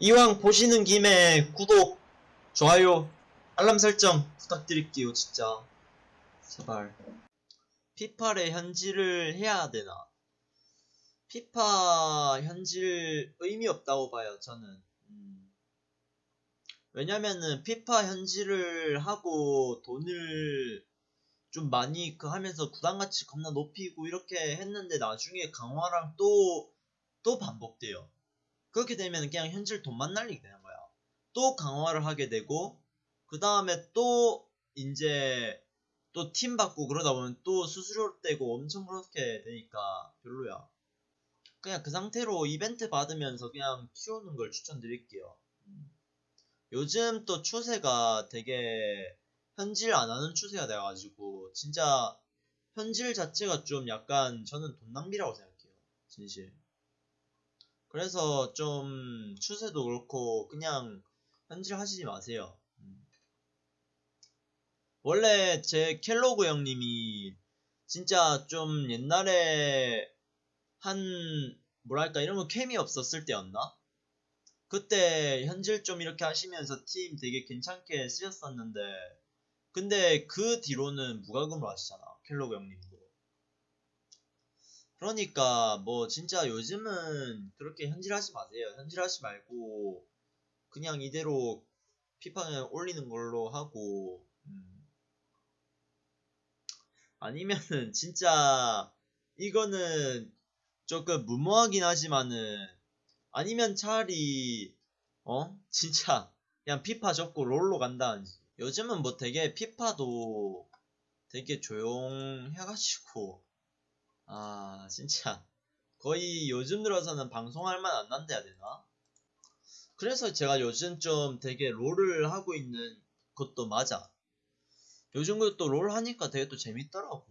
이왕 보시는 김에 구독, 좋아요, 알람 설정 부탁드릴게요, 진짜. 제발. 피파의 현질을 해야 되나? 피파 현질 의미 없다고 봐요, 저는. 음. 왜냐면은 피파 현질을 하고 돈을 좀 많이 그 하면서 구단 가치 겁나 높이고 이렇게 했는데 나중에 강화랑 또, 또 반복돼요. 그렇게 되면 그냥 현질 돈만 날리게 되는 거야. 또 강화를 하게 되고, 그 다음에 또, 이제, 또팀 바꾸고 그러다 보면 또 수수료 떼고 엄청 그렇게 되니까 별로야. 그냥 그 상태로 이벤트 받으면서 그냥 키우는 걸 추천드릴게요. 음. 요즘 또 추세가 되게 현질 안 하는 추세가 돼가지고, 진짜 현질 자체가 좀 약간 저는 돈 낭비라고 생각해요. 진실. 그래서 좀 추세도 그렇고 그냥 현질 하시지 마세요. 음. 원래 제 켈로그 형님이 진짜 좀 옛날에 한 뭐랄까 이런 거 캠이 없었을 때였나? 그때 현질 좀 이렇게 하시면서 팀 되게 괜찮게 쓰셨었는데 근데 그 뒤로는 무과금으로 하시잖아 켈로그 형님도 그러니까 뭐 진짜 요즘은 그렇게 현질하지 마세요. 현질하지 말고 그냥 이대로 피파는 올리는 걸로 하고 음. 아니면은 진짜 이거는 조금 무모하긴 하지만은 아니면 차라리 어 진짜 그냥 피파 접고 롤로 간다든지 요즘은 뭐 되게 피파도 되게 조용해가지고 아, 진짜. 거의 요즘 들어서는 방송할 만 안 난다 해야 되나? 그래서 제가 요즘 좀 되게 롤을 하고 있는 것도 맞아. 요즘 또롤 하니까 되게 또 재밌더라고.